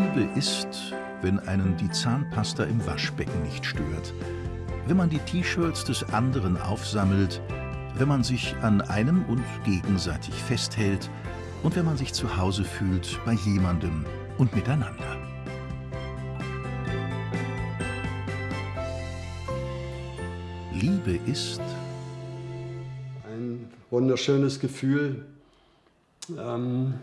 Liebe ist, wenn einen die Zahnpasta im Waschbecken nicht stört, wenn man die T-Shirts des anderen aufsammelt, wenn man sich an einem und gegenseitig festhält und wenn man sich zu Hause fühlt bei jemandem und miteinander. Liebe ist ein wunderschönes Gefühl. Ähm,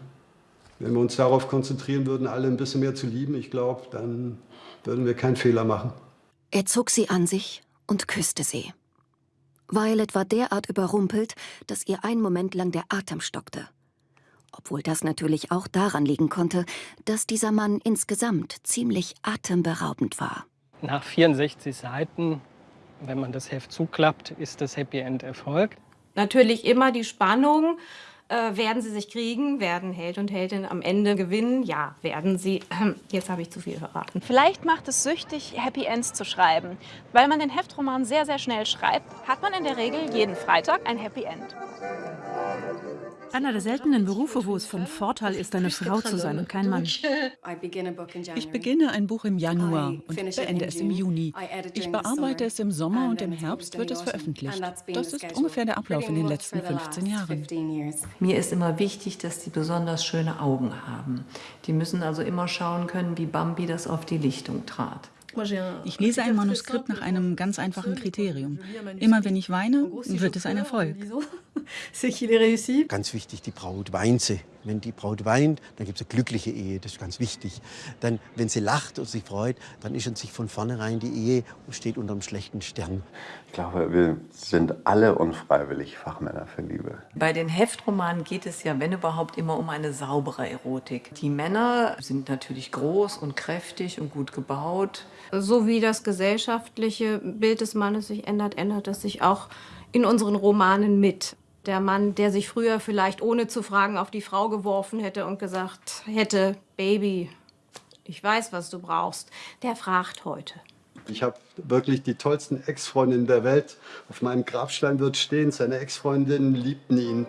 wenn wir uns darauf konzentrieren würden, alle ein bisschen mehr zu lieben, ich glaube, dann würden wir keinen Fehler machen. Er zog sie an sich und küsste sie. Violet war derart überrumpelt, dass ihr einen Moment lang der Atem stockte. Obwohl das natürlich auch daran liegen konnte, dass dieser Mann insgesamt ziemlich atemberaubend war. Nach 64 Seiten, wenn man das Heft zuklappt, ist das Happy End Erfolg. Natürlich immer die Spannung, äh, werden sie sich kriegen? Werden Held und Heldin am Ende gewinnen? Ja, werden sie. Ähm, jetzt habe ich zu viel verraten. Vielleicht macht es süchtig, Happy Ends zu schreiben. Weil man den Heftroman sehr, sehr schnell schreibt, hat man in der Regel jeden Freitag ein Happy End. Einer der seltenen Berufe, wo es von Vorteil ist, eine Frau zu sein und kein Mann. Ich beginne ein Buch im Januar und beende es im Juni. Ich bearbeite es im Sommer und im Herbst wird es veröffentlicht. Das ist ungefähr der Ablauf in den letzten 15 Jahren. Mir ist immer wichtig, dass die besonders schöne Augen haben. Die müssen also immer schauen können, wie Bambi das auf die Lichtung trat. Ich lese ein Manuskript nach einem ganz einfachen Kriterium. Immer wenn ich weine, wird es ein Erfolg. Ganz wichtig, die Braut weint sie. Wenn die Braut weint, dann gibt es eine glückliche Ehe, das ist ganz wichtig. Dann, wenn sie lacht und sich freut, dann ist an sich von vornherein die Ehe und steht unter einem schlechten Stern. Ich glaube, wir sind alle unfreiwillig Fachmänner für Liebe. Bei den Heftromanen geht es ja, wenn überhaupt, immer um eine saubere Erotik. Die Männer sind natürlich groß und kräftig und gut gebaut. So wie das gesellschaftliche Bild des Mannes sich ändert, ändert es sich auch in unseren Romanen mit. Der Mann, der sich früher vielleicht ohne zu fragen auf die Frau geworfen hätte und gesagt hätte, Baby, ich weiß, was du brauchst, der fragt heute. Ich habe wirklich die tollsten Ex-Freundinnen der Welt. Auf meinem Grabstein wird stehen, seine Ex-Freundinnen liebten ihn.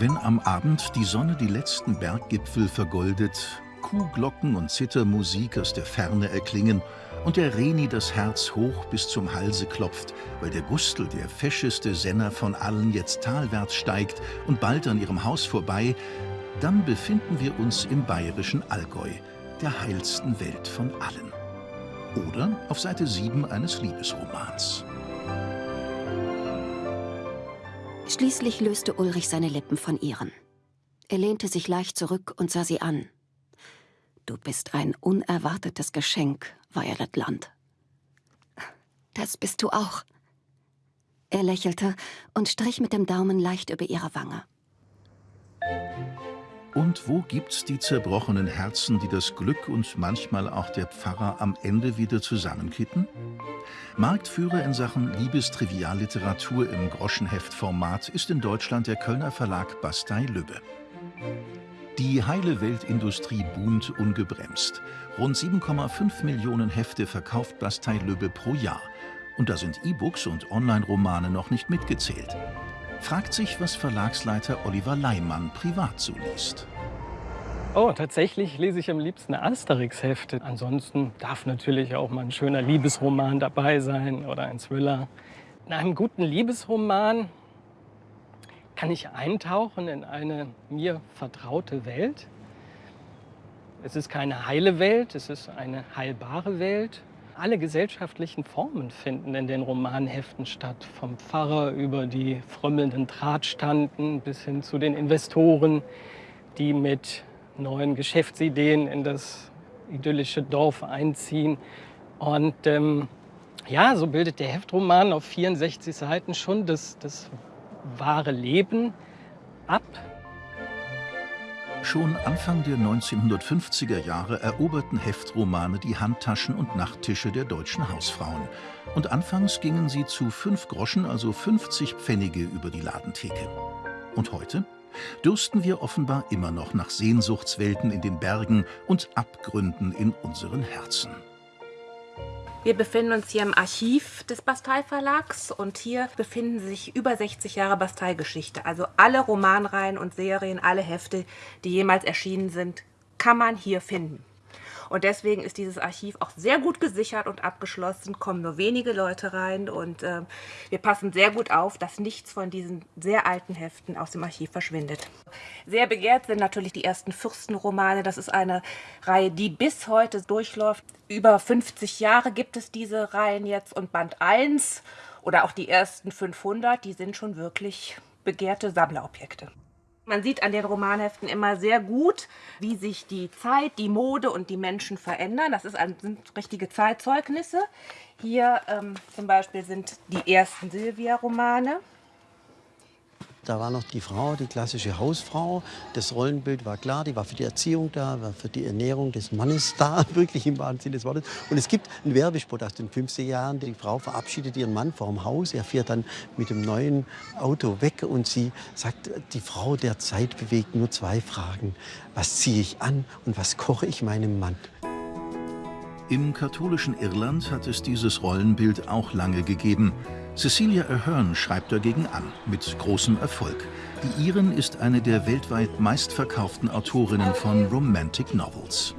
Wenn am Abend die Sonne die letzten Berggipfel vergoldet, Kuhglocken und Zittermusik aus der Ferne erklingen und der Reni das Herz hoch bis zum Halse klopft, weil der Gustl, der fescheste Senner von allen, jetzt talwärts steigt und bald an ihrem Haus vorbei, dann befinden wir uns im bayerischen Allgäu, der heilsten Welt von allen. Oder auf Seite 7 eines Liebesromans. Schließlich löste Ulrich seine Lippen von ihren. Er lehnte sich leicht zurück und sah sie an. Du bist ein unerwartetes Geschenk, Violet Land. Das bist du auch. Er lächelte und strich mit dem Daumen leicht über ihre Wange. Und wo gibt's die zerbrochenen Herzen, die das Glück und manchmal auch der Pfarrer am Ende wieder zusammenkitten? Marktführer in Sachen Liebestrivialliteratur im Groschenheftformat ist in Deutschland der Kölner Verlag Bastei-Lübbe. Die heile Weltindustrie boomt ungebremst. Rund 7,5 Millionen Hefte verkauft Bastei-Lübbe pro Jahr. Und da sind E-Books und Online-Romane noch nicht mitgezählt fragt sich, was Verlagsleiter Oliver Leimann privat so liest. Oh, tatsächlich lese ich am liebsten Asterix-Hefte. Ansonsten darf natürlich auch mal ein schöner Liebesroman dabei sein oder ein Thriller. In einem guten Liebesroman kann ich eintauchen in eine mir vertraute Welt. Es ist keine heile Welt, es ist eine heilbare Welt alle gesellschaftlichen Formen finden in den Romanheften statt. Vom Pfarrer über die frömmelnden Drahtstanden bis hin zu den Investoren, die mit neuen Geschäftsideen in das idyllische Dorf einziehen. Und ähm, ja, so bildet der Heftroman auf 64 Seiten schon das, das wahre Leben ab. Schon Anfang der 1950er Jahre eroberten Heftromane die Handtaschen und Nachttische der deutschen Hausfrauen. Und anfangs gingen sie zu 5 Groschen, also 50 Pfennige, über die Ladentheke. Und heute? dürsten wir offenbar immer noch nach Sehnsuchtswelten in den Bergen und Abgründen in unseren Herzen. Wir befinden uns hier im Archiv des Bastei Verlags und hier befinden sich über 60 Jahre Bastei-Geschichte. Also alle Romanreihen und Serien, alle Hefte, die jemals erschienen sind, kann man hier finden. Und deswegen ist dieses Archiv auch sehr gut gesichert und abgeschlossen, kommen nur wenige Leute rein und äh, wir passen sehr gut auf, dass nichts von diesen sehr alten Heften aus dem Archiv verschwindet. Sehr begehrt sind natürlich die ersten Fürstenromane. Das ist eine Reihe, die bis heute durchläuft. Über 50 Jahre gibt es diese Reihen jetzt und Band 1 oder auch die ersten 500, die sind schon wirklich begehrte Sammlerobjekte. Man sieht an den Romanheften immer sehr gut, wie sich die Zeit, die Mode und die Menschen verändern. Das ist sind richtige Zeitzeugnisse. Hier ähm, zum Beispiel sind die ersten Silvia-Romane. Da war noch die Frau, die klassische Hausfrau. Das Rollenbild war klar, die war für die Erziehung da, war für die Ernährung des Mannes da, wirklich im wahren Sinne des Wortes. Und es gibt einen Werbespot aus den 50er Jahren. Die Frau verabschiedet ihren Mann vor dem Haus. Er fährt dann mit dem neuen Auto weg und sie sagt, die Frau der Zeit bewegt nur zwei Fragen. Was ziehe ich an und was koche ich meinem Mann? Im katholischen Irland hat es dieses Rollenbild auch lange gegeben. Cecilia Ahern schreibt dagegen an, mit großem Erfolg. Die Iren ist eine der weltweit meistverkauften Autorinnen von Romantic Novels.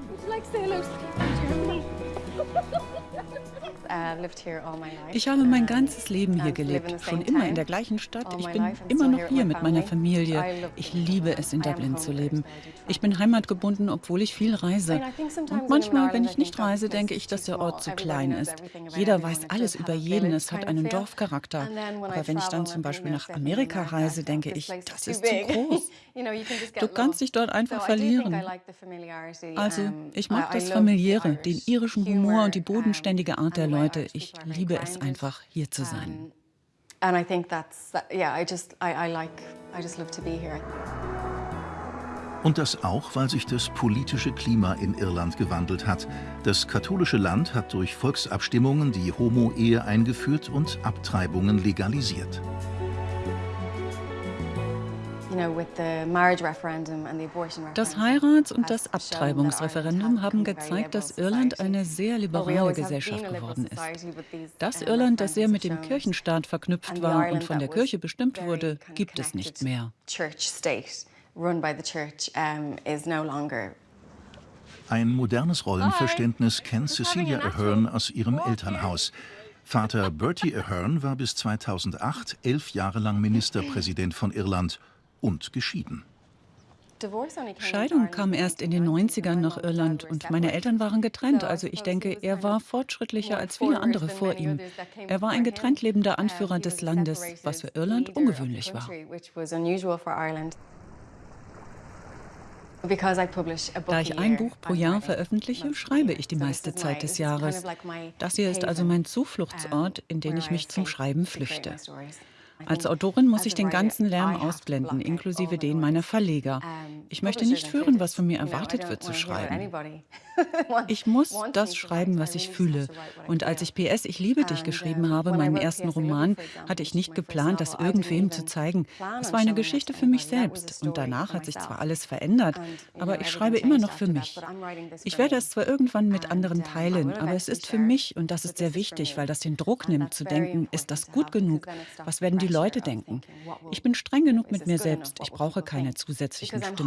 Ich habe mein ganzes Leben hier gelebt, schon immer in der gleichen Stadt. Ich bin immer noch hier mit meiner Familie. Ich liebe es, in Dublin zu leben. Ich bin heimatgebunden, obwohl ich viel reise. Und manchmal, wenn ich nicht reise, denke ich, dass der Ort zu klein ist. Jeder weiß alles über jeden, es hat einen Dorfcharakter. Aber wenn ich dann zum Beispiel nach Amerika reise, denke ich, das ist zu groß. Du kannst dich dort einfach verlieren. Also, ich mag das Familiäre, den irischen Humor und die bodenständige Art der Leute. Ich liebe es einfach, hier zu sein. And I think that's, yeah, I just, I, I like, I just love to be here. Und das auch, weil sich das politische Klima in Irland gewandelt hat. Das katholische Land hat durch Volksabstimmungen die Homo-Ehe eingeführt und Abtreibungen legalisiert. Das Heirats- und das Abtreibungsreferendum haben gezeigt, dass Irland eine sehr liberale Gesellschaft geworden ist. Das Irland, das sehr mit dem Kirchenstaat verknüpft war und von der Kirche bestimmt wurde, gibt es nicht mehr. Ein modernes Rollenverständnis kennt Cecilia Ahern aus ihrem Elternhaus. Vater Bertie Ahern war bis 2008 elf Jahre lang Ministerpräsident von Irland und geschieden. Scheidung kam erst in den 90ern nach Irland und meine Eltern waren getrennt. Also ich denke, er war fortschrittlicher als viele andere vor ihm. Er war ein getrennt lebender Anführer des Landes, was für Irland ungewöhnlich war. Da ich ein Buch pro Jahr veröffentliche, schreibe ich die meiste Zeit des Jahres. Das hier ist also mein Zufluchtsort, in den ich mich zum Schreiben flüchte. Als Autorin muss ich den ganzen Lärm ausblenden, inklusive den meiner Verleger. Ich möchte nicht hören, was von mir erwartet wird zu schreiben. Ich muss das schreiben, was ich fühle. Und als ich PS Ich liebe dich geschrieben habe, meinen ersten Roman, hatte ich nicht geplant, das irgendwem zu zeigen. Es war eine Geschichte für mich selbst. Und danach hat sich zwar alles verändert, aber ich schreibe immer noch für mich. Ich werde es zwar irgendwann mit anderen teilen, aber es ist für mich und das ist sehr wichtig, weil das den Druck nimmt, zu denken, ist das gut genug? Was werden die Leute denken? Ich bin streng genug mit mir selbst. Ich brauche keine zusätzlichen Stimmen.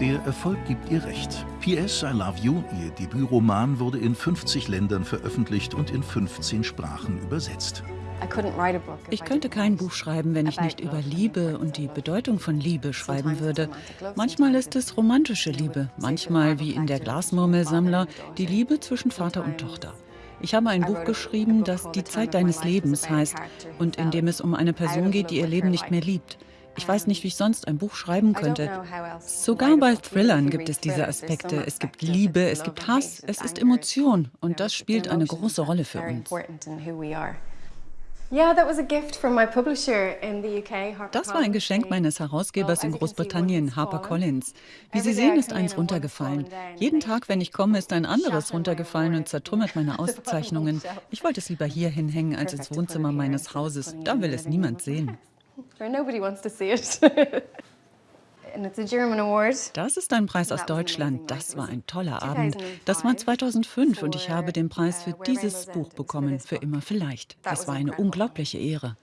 Der Erfolg gibt ihr recht. P.S. I Love You, ihr Debütroman, wurde in 50 Ländern veröffentlicht und in 15 Sprachen übersetzt. Ich könnte kein Buch schreiben, wenn ich nicht über Liebe und die Bedeutung von Liebe schreiben würde. Manchmal ist es romantische Liebe, manchmal, wie in der Glasmurmelsammler, die Liebe zwischen Vater und Tochter. Ich habe ein Buch geschrieben, das Die Zeit deines Lebens heißt und in dem es um eine Person geht, die ihr Leben nicht mehr liebt. Ich weiß nicht, wie ich sonst ein Buch schreiben könnte. Sogar bei Thrillern gibt es diese Aspekte. Es gibt Liebe, es gibt Hass, es ist Emotion und das spielt eine große Rolle für uns. Das war ein Geschenk meines Herausgebers in Großbritannien, HarperCollins. Wie Sie sehen, ist eins runtergefallen. Jeden Tag, wenn ich komme, ist ein anderes runtergefallen und zertrümmert meine Auszeichnungen. Ich wollte es lieber hier hinhängen als ins Wohnzimmer meines Hauses. Da will es niemand sehen. Das ist ein Preis aus Deutschland. Das war ein toller Abend. Das war 2005 und ich habe den Preis für dieses Buch bekommen, für immer vielleicht. Das war eine unglaubliche Ehre.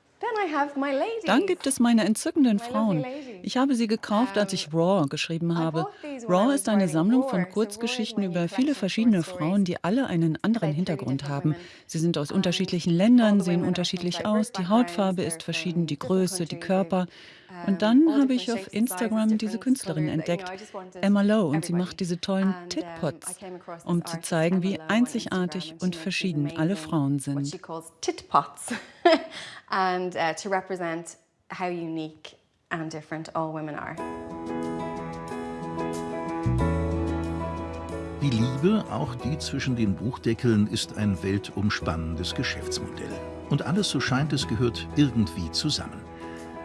Dann gibt es meine entzückenden Frauen. Ich habe sie gekauft, als ich Raw geschrieben habe. Raw ist eine Sammlung von Kurzgeschichten über viele verschiedene Frauen, die alle einen anderen Hintergrund haben. Sie sind aus unterschiedlichen Ländern, sehen unterschiedlich aus, die Hautfarbe ist verschieden, die Größe, die Körper. Und dann habe ich auf Instagram diese Künstlerin entdeckt, Emma Lowe, und sie macht diese tollen Titpots, um zu zeigen, wie einzigartig und verschieden alle Frauen sind. and uh, to represent how unique and different all women are. Die Liebe, auch die zwischen den Buchdeckeln, ist ein weltumspannendes Geschäftsmodell. Und alles, so scheint es, gehört irgendwie zusammen.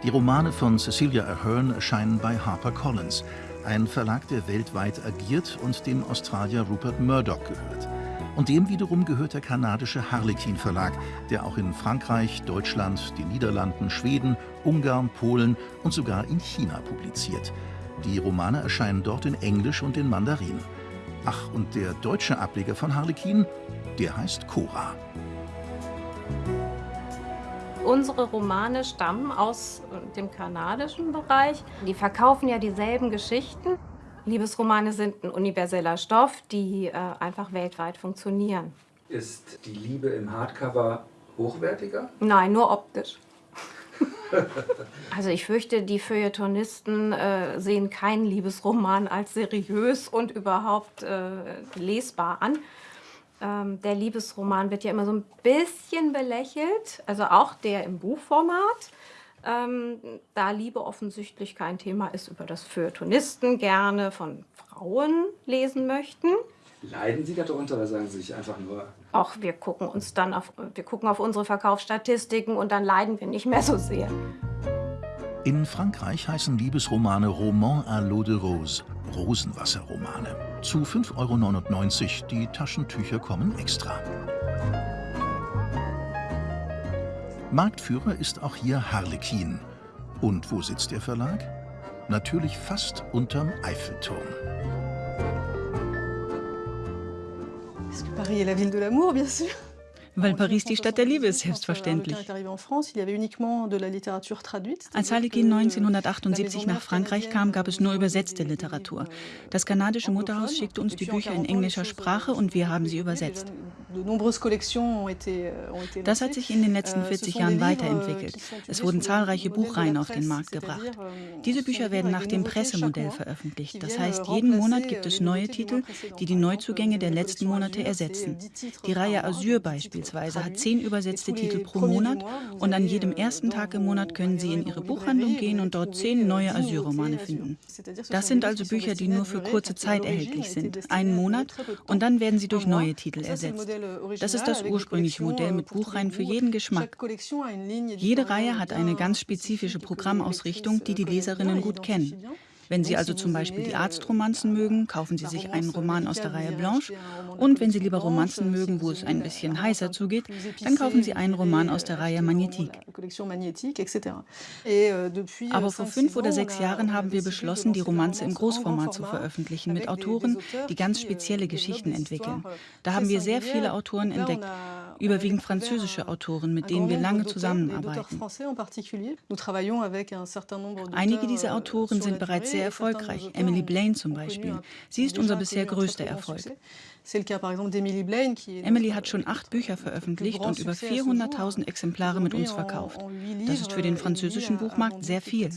Die Romane von Cecilia Ahern erscheinen bei HarperCollins, ein Verlag, der weltweit agiert und dem Australier Rupert Murdoch gehört. Und dem wiederum gehört der kanadische Harlequin Verlag, der auch in Frankreich, Deutschland, den Niederlanden, Schweden, Ungarn, Polen und sogar in China publiziert. Die Romane erscheinen dort in Englisch und in Mandarin. Ach, und der deutsche Ableger von Harlequin, der heißt Cora. Unsere Romane stammen aus dem kanadischen Bereich. Die verkaufen ja dieselben Geschichten. Liebesromane sind ein universeller Stoff, die äh, einfach weltweit funktionieren. Ist die Liebe im Hardcover hochwertiger? Nein, nur optisch. also ich fürchte, die Feuilletonisten äh, sehen keinen Liebesroman als seriös und überhaupt äh, lesbar an. Ähm, der Liebesroman wird ja immer so ein bisschen belächelt, also auch der im Buchformat ähm, da Liebe offensichtlich kein Thema ist, über das Feuilletonisten gerne von Frauen lesen möchten. Leiden Sie darunter oder sagen Sie sich einfach nur? Auch wir gucken uns dann auf, wir gucken auf unsere Verkaufsstatistiken und dann leiden wir nicht mehr so sehr. In Frankreich heißen Liebesromane Roman à l'eau de rose, Rosenwasserromane. Zu 5,99 Euro, die Taschentücher kommen extra. Marktführer ist auch hier Harlekin. Und wo sitzt der Verlag? Natürlich fast unterm Eiffelturm. Paris est la ville de l'amour, bien sûr. Weil Paris die Stadt der Liebe ist, selbstverständlich. Als Harlequin 1978 nach Frankreich kam, gab es nur übersetzte Literatur. Das kanadische Mutterhaus schickte uns die Bücher in englischer Sprache und wir haben sie übersetzt. Das hat sich in den letzten 40 Jahren weiterentwickelt. Es wurden zahlreiche Buchreihen auf den Markt gebracht. Diese Bücher werden nach dem Pressemodell veröffentlicht. Das heißt, jeden Monat gibt es neue Titel, die die Neuzugänge der letzten Monate ersetzen. Die Reihe Asyr beispielsweise beispielsweise hat zehn übersetzte Titel pro Monat und an jedem ersten Tag im Monat können Sie in Ihre Buchhandlung gehen und dort zehn neue Asylromane finden. Das sind also Bücher, die nur für kurze Zeit erhältlich sind, einen Monat, und dann werden sie durch neue Titel ersetzt. Das ist das ursprüngliche Modell mit Buchreihen für jeden Geschmack. Jede Reihe hat eine ganz spezifische Programmausrichtung, die die Leserinnen gut kennen. Wenn Sie also zum Beispiel die Arztromanzen mögen, kaufen Sie sich einen Roman aus der Reihe Blanche. Und wenn Sie lieber Romanzen mögen, wo es ein bisschen heißer zugeht, dann kaufen Sie einen Roman aus der Reihe Magnetique. Aber vor fünf oder sechs Jahren haben wir beschlossen, die Romanze im Großformat zu veröffentlichen, mit Autoren, die ganz spezielle Geschichten entwickeln. Da haben wir sehr viele Autoren entdeckt, überwiegend französische Autoren, mit denen wir lange zusammenarbeiten. Einige dieser Autoren sind bereits sehr sehr erfolgreich. Emily Blaine zum Beispiel. Sie ist unser bisher größter Erfolg. Emily hat schon acht Bücher veröffentlicht und über 400.000 Exemplare mit uns verkauft. Das ist für den französischen Buchmarkt sehr viel.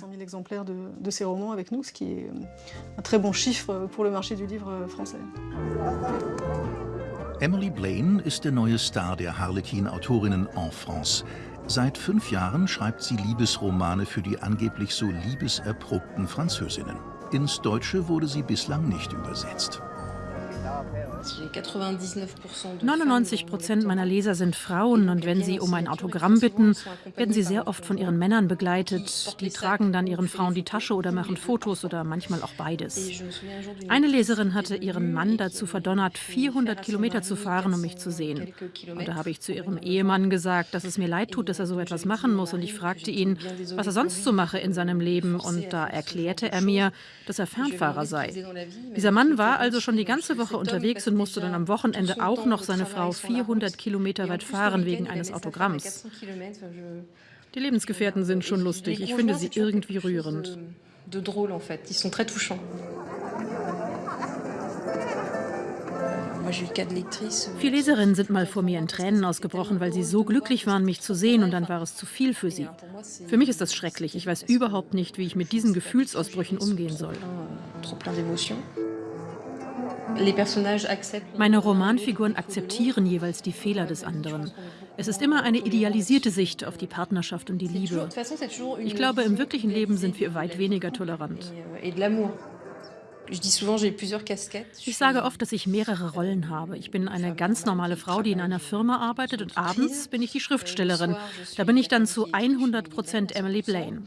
Emily Blaine ist der neue Star der Harlequin-Autorinnen en France. Seit fünf Jahren schreibt sie Liebesromane für die angeblich so liebeserprobten Französinnen. Ins Deutsche wurde sie bislang nicht übersetzt. 99 Prozent meiner Leser sind Frauen und wenn sie um ein Autogramm bitten, werden sie sehr oft von ihren Männern begleitet. Die tragen dann ihren Frauen die Tasche oder machen Fotos oder manchmal auch beides. Eine Leserin hatte ihren Mann dazu verdonnert, 400 Kilometer zu fahren, um mich zu sehen. Und da habe ich zu ihrem Ehemann gesagt, dass es mir leid tut, dass er so etwas machen muss. Und ich fragte ihn, was er sonst so mache in seinem Leben. Und da erklärte er mir, dass er Fernfahrer sei. Dieser Mann war also schon die ganze Woche unterwegs und musste dann am Wochenende auch noch seine Frau 400 Kilometer weit fahren wegen eines Autogramms. Die Lebensgefährten sind schon lustig. Ich finde sie irgendwie rührend. Vier Leserinnen sind mal vor mir in Tränen ausgebrochen, weil sie so glücklich waren, mich zu sehen, und dann war es zu viel für sie. Für mich ist das schrecklich. Ich weiß überhaupt nicht, wie ich mit diesen Gefühlsausbrüchen umgehen soll. Meine Romanfiguren akzeptieren jeweils die Fehler des anderen. Es ist immer eine idealisierte Sicht auf die Partnerschaft und die Liebe. Ich glaube, im wirklichen Leben sind wir weit weniger tolerant. Ich sage oft, dass ich mehrere Rollen habe. Ich bin eine ganz normale Frau, die in einer Firma arbeitet und abends bin ich die Schriftstellerin. Da bin ich dann zu 100 Prozent Emily Blaine.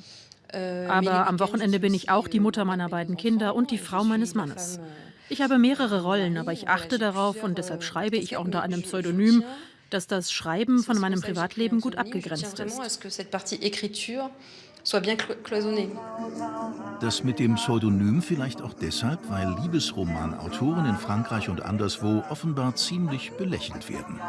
Aber am Wochenende bin ich auch die Mutter meiner beiden Kinder und die Frau meines Mannes. Ich habe mehrere Rollen, aber ich achte darauf und deshalb schreibe ich auch unter einem Pseudonym, dass das Schreiben von meinem Privatleben gut abgegrenzt ist. Das mit dem Pseudonym vielleicht auch deshalb, weil Liebesromanautoren in Frankreich und anderswo offenbar ziemlich belächelt werden.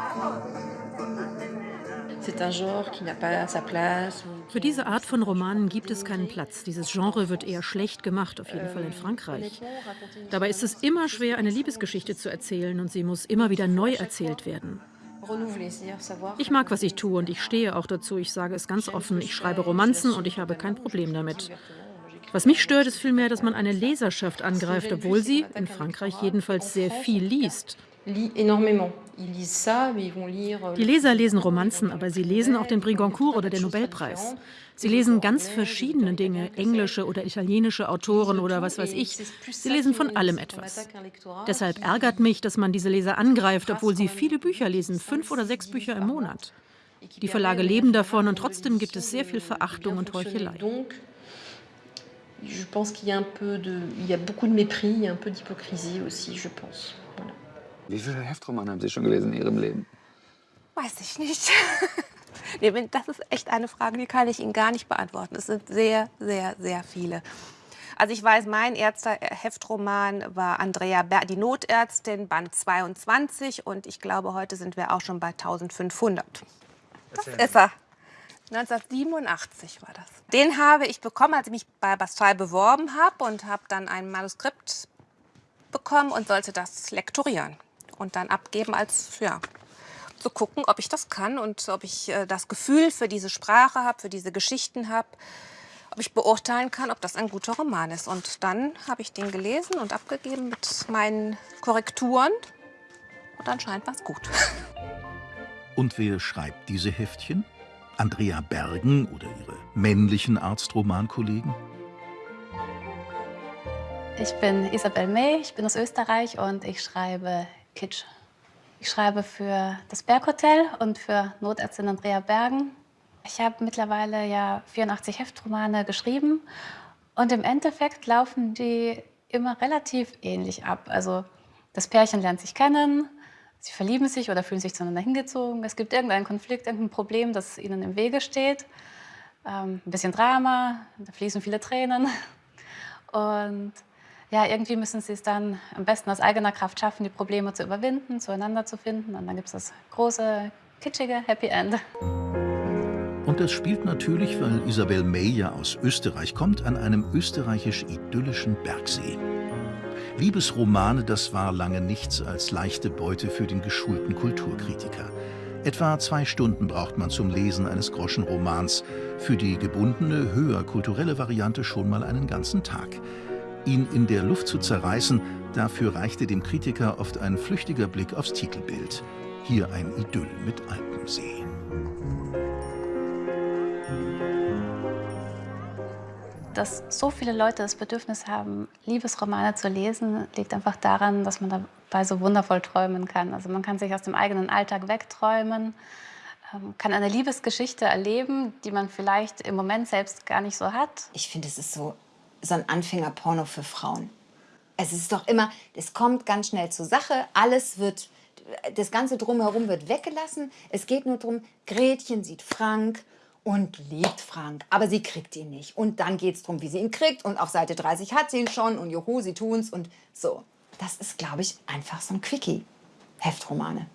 Für diese Art von Romanen gibt es keinen Platz. Dieses Genre wird eher schlecht gemacht, auf jeden Fall in Frankreich. Dabei ist es immer schwer, eine Liebesgeschichte zu erzählen und sie muss immer wieder neu erzählt werden. Ich mag, was ich tue und ich stehe auch dazu. Ich sage es ganz offen, ich schreibe Romanzen und ich habe kein Problem damit. Was mich stört, ist vielmehr, dass man eine Leserschaft angreift, obwohl sie, in Frankreich jedenfalls, sehr viel liest. Euh, Die Leser lesen Romanzen, aber sie lesen auch den Brigoncourt oder den Nobelpreis. Sie lesen ganz verschiedene Dinge, englische oder italienische Autoren oder was weiß ich. Sie lesen von allem etwas. Deshalb ärgert mich, dass man diese Leser angreift, obwohl sie viele Bücher lesen, fünf oder sechs Bücher im Monat. Die Verlage leben davon und trotzdem gibt es sehr viel Verachtung und Heuchelei. Je pense qu'il y a un peu de, il y a beaucoup de mépris, un peu d'hypocrisie aussi, je pense. Wie viele Heftromane haben Sie schon gelesen in Ihrem Leben? Weiß ich nicht. das ist echt eine Frage, die kann ich Ihnen gar nicht beantworten. Es sind sehr, sehr, sehr viele. Also ich weiß, mein erster Heftroman war Andrea Ber die Notärztin, Band 22. Und ich glaube, heute sind wir auch schon bei 1500. Das ist er. 1987 war das. Den habe ich bekommen, als ich mich bei Bastei beworben habe und habe dann ein Manuskript bekommen und sollte das lektorieren und dann abgeben als, ja, zu gucken, ob ich das kann und ob ich äh, das Gefühl für diese Sprache habe, für diese Geschichten habe, ob ich beurteilen kann, ob das ein guter Roman ist. Und dann habe ich den gelesen und abgegeben mit meinen Korrekturen und anscheinend war es gut. Und wer schreibt diese Heftchen? Andrea Bergen oder ihre männlichen Arztromankollegen? Ich bin Isabel May, ich bin aus Österreich und ich schreibe Kitsch. Ich schreibe für das Berghotel und für Notärztin Andrea Bergen. Ich habe mittlerweile ja 84 Heftromane geschrieben und im Endeffekt laufen die immer relativ ähnlich ab. Also das Pärchen lernt sich kennen, sie verlieben sich oder fühlen sich zueinander hingezogen. Es gibt irgendeinen Konflikt, irgendein Problem, das ihnen im Wege steht. Ähm, ein bisschen Drama, da fließen viele Tränen. Und ja, irgendwie müssen sie es dann am besten aus eigener Kraft schaffen, die Probleme zu überwinden, zueinander zu finden. Und dann gibt es das große, kitschige Happy End. Und das spielt natürlich, weil Isabel May ja aus Österreich kommt, an einem österreichisch-idyllischen Bergsee. Liebesromane, das war lange nichts als leichte Beute für den geschulten Kulturkritiker. Etwa zwei Stunden braucht man zum Lesen eines Groschenromans, für die gebundene, höher kulturelle Variante schon mal einen ganzen Tag. Ihn in der Luft zu zerreißen, dafür reichte dem Kritiker oft ein flüchtiger Blick aufs Titelbild. Hier ein Idyll mit Alpensee. Dass so viele Leute das Bedürfnis haben, Liebesromane zu lesen, liegt einfach daran, dass man da dabei so wundervoll träumen kann. Also man kann sich aus dem eigenen Alltag wegträumen, ähm, kann eine Liebesgeschichte erleben, die man vielleicht im Moment selbst gar nicht so hat. Ich finde, es ist so, so ein Anfängerporno für Frauen. Es ist doch immer, es kommt ganz schnell zur Sache, alles wird, das ganze Drumherum wird weggelassen. Es geht nur darum, Gretchen sieht Frank und liebt Frank, aber sie kriegt ihn nicht. Und dann geht es darum, wie sie ihn kriegt und auf Seite 30 hat sie ihn schon und juhu, sie tun's und so. Das ist, glaube ich, einfach so ein Quickie. Heftromane.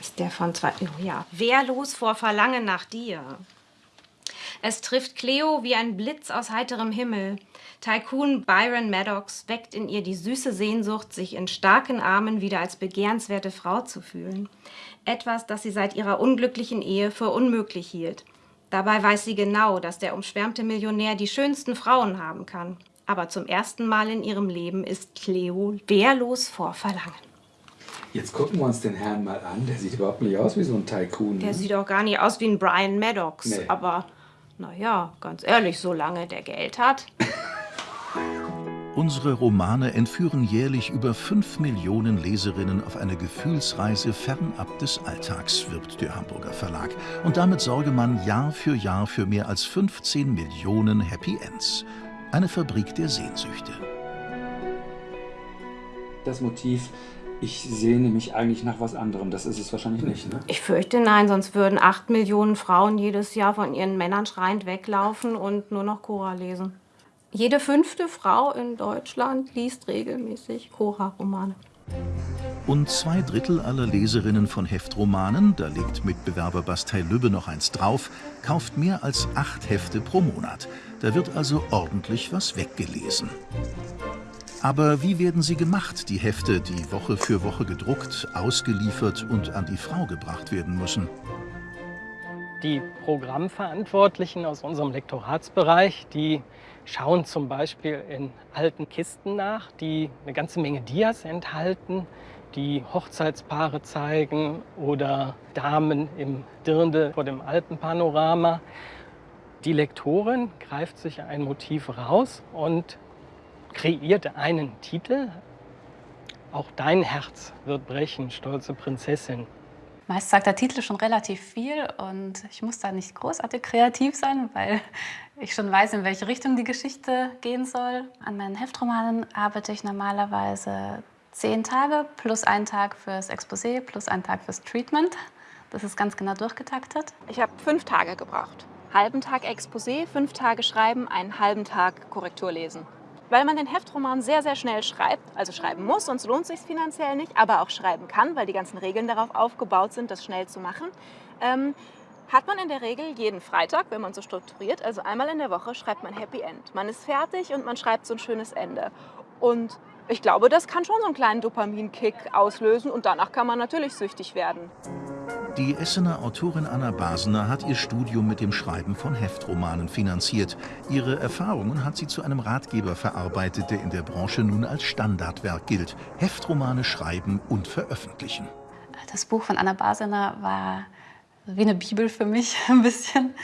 Ist der von zwei... Oh ja. Wehrlos vor Verlangen nach dir. Es trifft Cleo wie ein Blitz aus heiterem Himmel. Tycoon Byron Maddox weckt in ihr die süße Sehnsucht, sich in starken Armen wieder als begehrenswerte Frau zu fühlen. Etwas, das sie seit ihrer unglücklichen Ehe für unmöglich hielt. Dabei weiß sie genau, dass der umschwärmte Millionär die schönsten Frauen haben kann. Aber zum ersten Mal in ihrem Leben ist Cleo wehrlos vor Verlangen. Jetzt gucken wir uns den Herrn mal an. Der sieht überhaupt nicht aus wie so ein Tycoon. Der ne? sieht auch gar nicht aus wie ein Brian Maddox. Nee. Aber naja, ganz ehrlich, solange der Geld hat. Unsere Romane entführen jährlich über 5 Millionen Leserinnen auf eine Gefühlsreise fernab des Alltags, wirbt der Hamburger Verlag. Und damit sorge man Jahr für Jahr für mehr als 15 Millionen Happy Ends. Eine Fabrik der Sehnsüchte. Das Motiv, ich sehne mich eigentlich nach was anderem, das ist es wahrscheinlich nicht, ne? Ich fürchte nein, sonst würden acht Millionen Frauen jedes Jahr von ihren Männern schreiend weglaufen und nur noch Cora lesen. Jede fünfte Frau in Deutschland liest regelmäßig Cora-Romane. Und zwei Drittel aller Leserinnen von Heftromanen, da legt Mitbewerber Bastei Lübbe noch eins drauf, kauft mehr als acht Hefte pro Monat. Da wird also ordentlich was weggelesen. Aber wie werden sie gemacht, die Hefte, die Woche für Woche gedruckt, ausgeliefert und an die Frau gebracht werden müssen? Die Programmverantwortlichen aus unserem Lektoratsbereich, die schauen zum Beispiel in alten Kisten nach, die eine ganze Menge Dias enthalten, die Hochzeitspaare zeigen oder Damen im Dirndl vor dem Alpenpanorama. Die Lektorin greift sich ein Motiv raus und kreiert einen Titel. Auch dein Herz wird brechen, stolze Prinzessin. Meist sagt der Titel schon relativ viel und ich muss da nicht großartig kreativ sein, weil ich schon weiß, in welche Richtung die Geschichte gehen soll. An meinen Heftromanen arbeite ich normalerweise zehn Tage plus einen Tag fürs Exposé plus einen Tag fürs Treatment. Das ist ganz genau durchgetaktet. Ich habe fünf Tage gebraucht. Halben Tag Exposé, fünf Tage schreiben, einen halben Tag Korrektur lesen. Weil man den Heftroman sehr, sehr schnell schreibt, also schreiben muss, sonst lohnt es sich finanziell nicht, aber auch schreiben kann, weil die ganzen Regeln darauf aufgebaut sind, das schnell zu machen, ähm, hat man in der Regel jeden Freitag, wenn man so strukturiert, also einmal in der Woche, schreibt man Happy End. Man ist fertig und man schreibt so ein schönes Ende. Und ich glaube, das kann schon so einen kleinen Dopaminkick auslösen und danach kann man natürlich süchtig werden. Die Essener Autorin Anna Basener hat ihr Studium mit dem Schreiben von Heftromanen finanziert. Ihre Erfahrungen hat sie zu einem Ratgeber verarbeitet, der in der Branche nun als Standardwerk gilt. Heftromane schreiben und veröffentlichen. Das Buch von Anna Basener war wie eine Bibel für mich ein bisschen.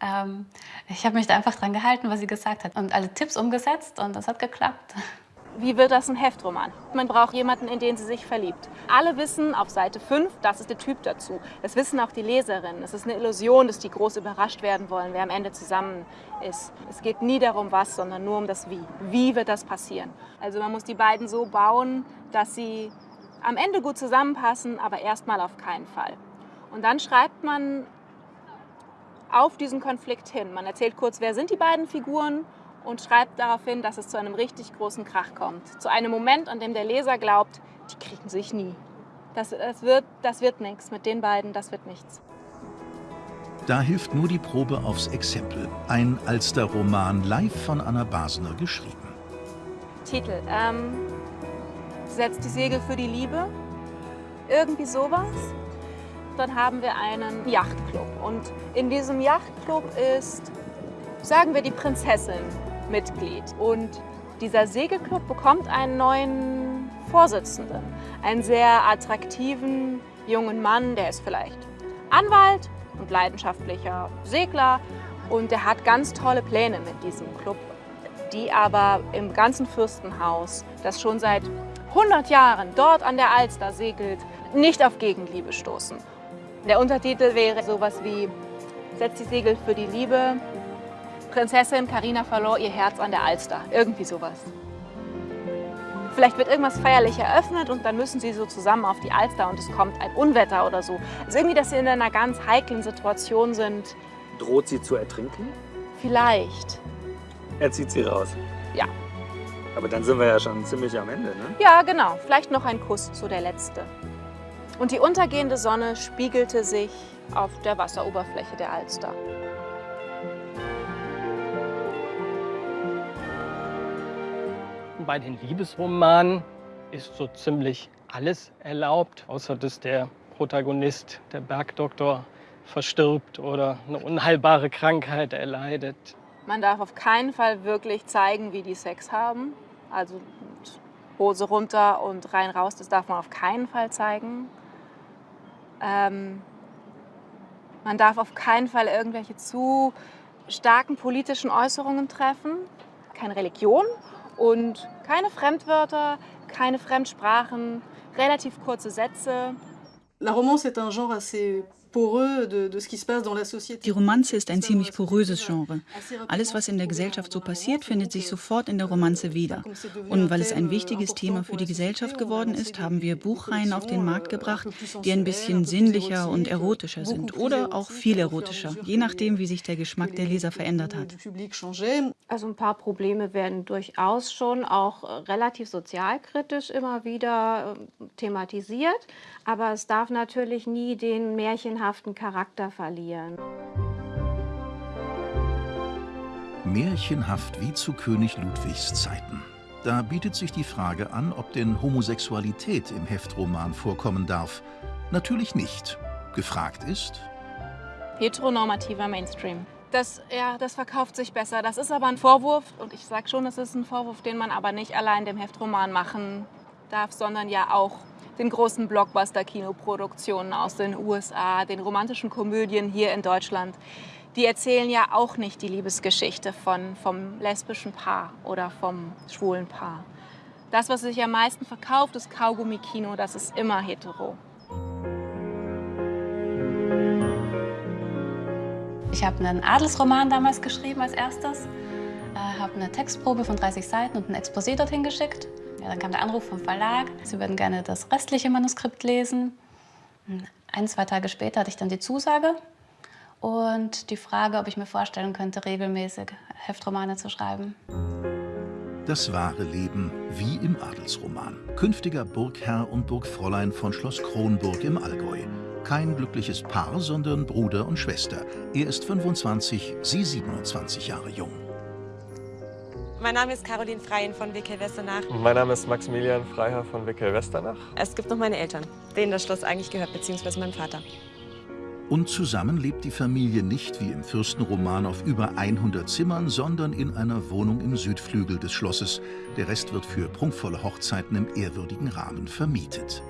Ähm, ich habe mich da einfach dran gehalten, was sie gesagt hat und alle Tipps umgesetzt und das hat geklappt. Wie wird das ein Heftroman? Man braucht jemanden, in den sie sich verliebt. Alle wissen auf Seite 5, das ist der Typ dazu. Das wissen auch die Leserinnen. Es ist eine Illusion, dass die groß überrascht werden wollen, wer am Ende zusammen ist. Es geht nie darum, was, sondern nur um das Wie. Wie wird das passieren? Also man muss die beiden so bauen, dass sie am Ende gut zusammenpassen, aber erstmal auf keinen Fall. Und dann schreibt man auf diesen Konflikt hin. Man erzählt kurz, wer sind die beiden Figuren und schreibt darauf hin, dass es zu einem richtig großen Krach kommt. Zu einem Moment, an dem der Leser glaubt, die kriegen sich nie. Das, das wird, das wird nichts mit den beiden, das wird nichts. Da hilft nur die Probe aufs Exempel. Ein Alster-Roman live von Anna Basener geschrieben. Titel. Ähm, setzt die Segel für die Liebe. Irgendwie sowas. Dann haben wir einen Yachtclub. Und in diesem Yachtclub ist, sagen wir, die Prinzessin Mitglied. Und dieser Segelclub bekommt einen neuen Vorsitzenden. Einen sehr attraktiven jungen Mann, der ist vielleicht Anwalt und leidenschaftlicher Segler. Und der hat ganz tolle Pläne mit diesem Club. die aber im ganzen Fürstenhaus, das schon seit 100 Jahren dort an der Alster segelt, nicht auf Gegenliebe stoßen. Der Untertitel wäre sowas wie Setzt die Segel für die Liebe, Prinzessin Karina verlor ihr Herz an der Alster. Irgendwie sowas. Vielleicht wird irgendwas feierlich eröffnet und dann müssen sie so zusammen auf die Alster und es kommt ein Unwetter oder so. Also irgendwie, dass sie in einer ganz heiklen Situation sind. Droht sie zu ertrinken? Vielleicht. Er zieht sie raus. Ja. Aber dann sind wir ja schon ziemlich am Ende, ne? Ja, genau. Vielleicht noch ein Kuss, so der letzte. Und die untergehende Sonne spiegelte sich auf der Wasseroberfläche der Alster. Bei den Liebesromanen ist so ziemlich alles erlaubt, außer dass der Protagonist, der Bergdoktor, verstirbt oder eine unheilbare Krankheit erleidet. Man darf auf keinen Fall wirklich zeigen, wie die Sex haben. Also Hose runter und rein raus, das darf man auf keinen Fall zeigen. Ähm, man darf auf keinen Fall irgendwelche zu starken politischen Äußerungen treffen. Keine Religion und keine Fremdwörter, keine Fremdsprachen, relativ kurze Sätze. La romance est un genre assez die Romanze ist ein ziemlich poröses Genre. Alles, was in der Gesellschaft so passiert, findet sich sofort in der Romanze wieder. Und weil es ein wichtiges Thema für die Gesellschaft geworden ist, haben wir Buchreihen auf den Markt gebracht, die ein bisschen sinnlicher und erotischer sind oder auch viel erotischer, je nachdem, wie sich der Geschmack der Leser verändert hat. Also ein paar Probleme werden durchaus schon auch äh, relativ sozialkritisch immer wieder äh, thematisiert, aber es darf natürlich nie den Märchen märchenhaften Charakter verlieren. Märchenhaft wie zu König Ludwigs Zeiten. Da bietet sich die Frage an, ob denn Homosexualität im Heftroman vorkommen darf. Natürlich nicht. Gefragt ist... Heteronormativer Mainstream. Das, ja, das verkauft sich besser. Das ist aber ein Vorwurf, und ich sage schon, das ist ein Vorwurf, den man aber nicht allein dem Heftroman machen darf, sondern ja auch den großen Blockbuster-Kinoproduktionen aus den USA, den romantischen Komödien hier in Deutschland. Die erzählen ja auch nicht die Liebesgeschichte von, vom lesbischen Paar oder vom schwulen Paar. Das, was sich am meisten verkauft, ist Kaugummi-Kino, das ist immer hetero. Ich habe einen Adelsroman damals geschrieben als erstes, äh, habe eine Textprobe von 30 Seiten und ein Exposé dorthin geschickt. Ja, dann kam der Anruf vom Verlag, sie würden gerne das restliche Manuskript lesen. Ein, zwei Tage später hatte ich dann die Zusage und die Frage, ob ich mir vorstellen könnte, regelmäßig Heftromane zu schreiben. Das wahre Leben wie im Adelsroman. Künftiger Burgherr und Burgfräulein von Schloss Kronburg im Allgäu. Kein glückliches Paar, sondern Bruder und Schwester. Er ist 25, sie 27 Jahre jung. Mein Name ist Caroline Freien von Wickel-Westernach. Mein Name ist Maximilian Freiherr von Wickel-Westernach. Es gibt noch meine Eltern, denen das Schloss eigentlich gehört, beziehungsweise meinem Vater. Und zusammen lebt die Familie nicht wie im Fürstenroman auf über 100 Zimmern, sondern in einer Wohnung im Südflügel des Schlosses. Der Rest wird für prunkvolle Hochzeiten im ehrwürdigen Rahmen vermietet.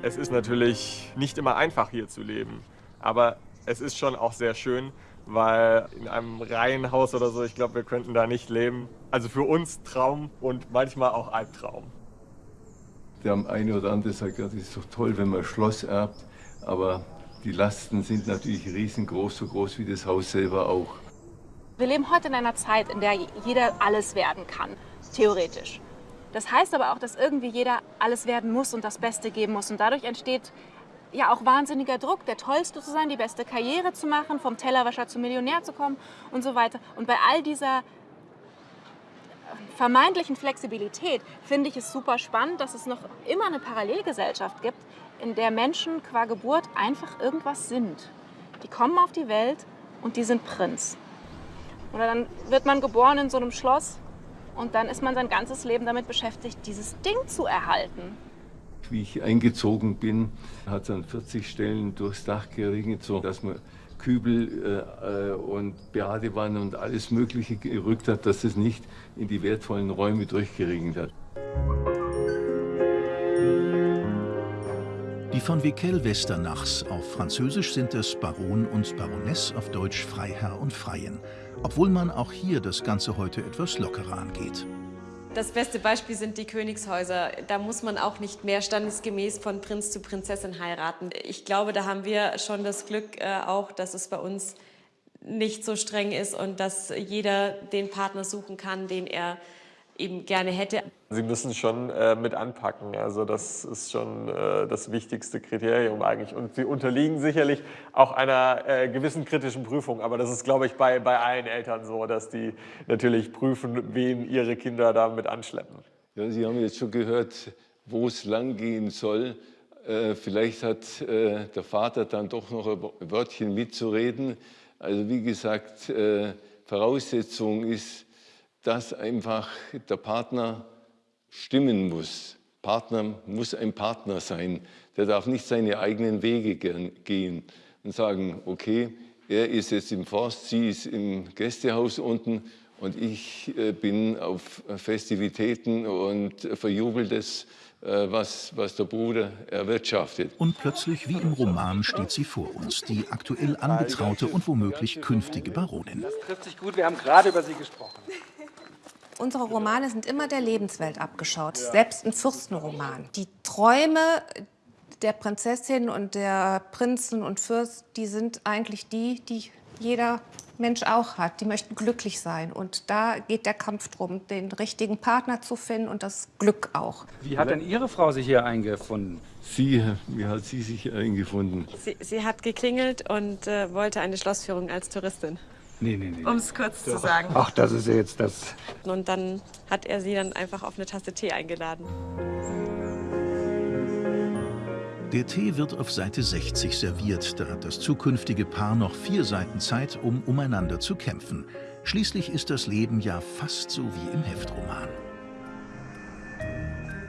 Es ist natürlich nicht immer einfach hier zu leben, aber es ist schon auch sehr schön, weil in einem Reihenhaus oder so, ich glaube, wir könnten da nicht leben. Also für uns Traum und manchmal auch Albtraum. Der eine oder andere sagt, ja, das ist doch toll, wenn man Schloss erbt, aber die Lasten sind natürlich riesengroß, so groß wie das Haus selber auch. Wir leben heute in einer Zeit, in der jeder alles werden kann, theoretisch. Das heißt aber auch, dass irgendwie jeder alles werden muss und das Beste geben muss. Und dadurch entsteht ja auch wahnsinniger Druck, der Tollste zu sein, die beste Karriere zu machen, vom Tellerwäscher zum Millionär zu kommen und so weiter. Und bei all dieser vermeintlichen Flexibilität finde ich es super spannend, dass es noch immer eine Parallelgesellschaft gibt, in der Menschen qua Geburt einfach irgendwas sind. Die kommen auf die Welt und die sind Prinz. Oder dann wird man geboren in so einem Schloss und dann ist man sein ganzes Leben damit beschäftigt, dieses Ding zu erhalten. Wie ich eingezogen bin, hat es an 40 Stellen durchs Dach geregnet, so dass man Kübel äh, und Badewanne und alles Mögliche gerückt hat, dass es nicht in die wertvollen Räume durchgeregnet hat. Die von Viquel Westernachs, auf Französisch sind es Baron und Baroness, auf Deutsch Freiherr und Freien. obwohl man auch hier das Ganze heute etwas lockerer angeht. Das beste Beispiel sind die Königshäuser. Da muss man auch nicht mehr standesgemäß von Prinz zu Prinzessin heiraten. Ich glaube, da haben wir schon das Glück äh, auch, dass es bei uns nicht so streng ist und dass jeder den Partner suchen kann, den er eben gerne hätte. Sie müssen schon äh, mit anpacken. Also das ist schon äh, das wichtigste Kriterium eigentlich. Und sie unterliegen sicherlich auch einer äh, gewissen kritischen Prüfung. Aber das ist, glaube ich, bei, bei allen Eltern so, dass die natürlich prüfen, wen ihre Kinder damit anschleppen. Ja, sie haben jetzt schon gehört, wo es lang gehen soll. Äh, vielleicht hat äh, der Vater dann doch noch ein Wörtchen mitzureden. Also wie gesagt, äh, Voraussetzung ist, dass einfach der Partner stimmen muss. Partner muss ein Partner sein. Der darf nicht seine eigenen Wege gehen und sagen, okay, er ist jetzt im Forst, sie ist im Gästehaus unten und ich äh, bin auf Festivitäten und verjubel das, äh, was, was der Bruder erwirtschaftet. Und plötzlich, wie im Roman, steht sie vor uns, die aktuell angetraute und womöglich künftige Baronin. Das trifft sich gut, wir haben gerade über sie gesprochen. Unsere Romane sind immer der Lebenswelt abgeschaut, ja. selbst ein Fürstenroman. Die Träume der Prinzessin und der Prinzen und Fürst, die sind eigentlich die, die jeder Mensch auch hat. Die möchten glücklich sein. Und da geht der Kampf drum, den richtigen Partner zu finden und das Glück auch. Wie hat denn Ihre Frau sich hier eingefunden? Sie, wie hat sie sich eingefunden? Sie, sie hat geklingelt und äh, wollte eine Schlossführung als Touristin. Nee, nee, nee. Um es kurz Doch. zu sagen. Ach, das ist ja jetzt das. Und dann hat er sie dann einfach auf eine Tasse Tee eingeladen. Der Tee wird auf Seite 60 serviert. Da hat das zukünftige Paar noch vier Seiten Zeit, um umeinander zu kämpfen. Schließlich ist das Leben ja fast so wie im Heftroman.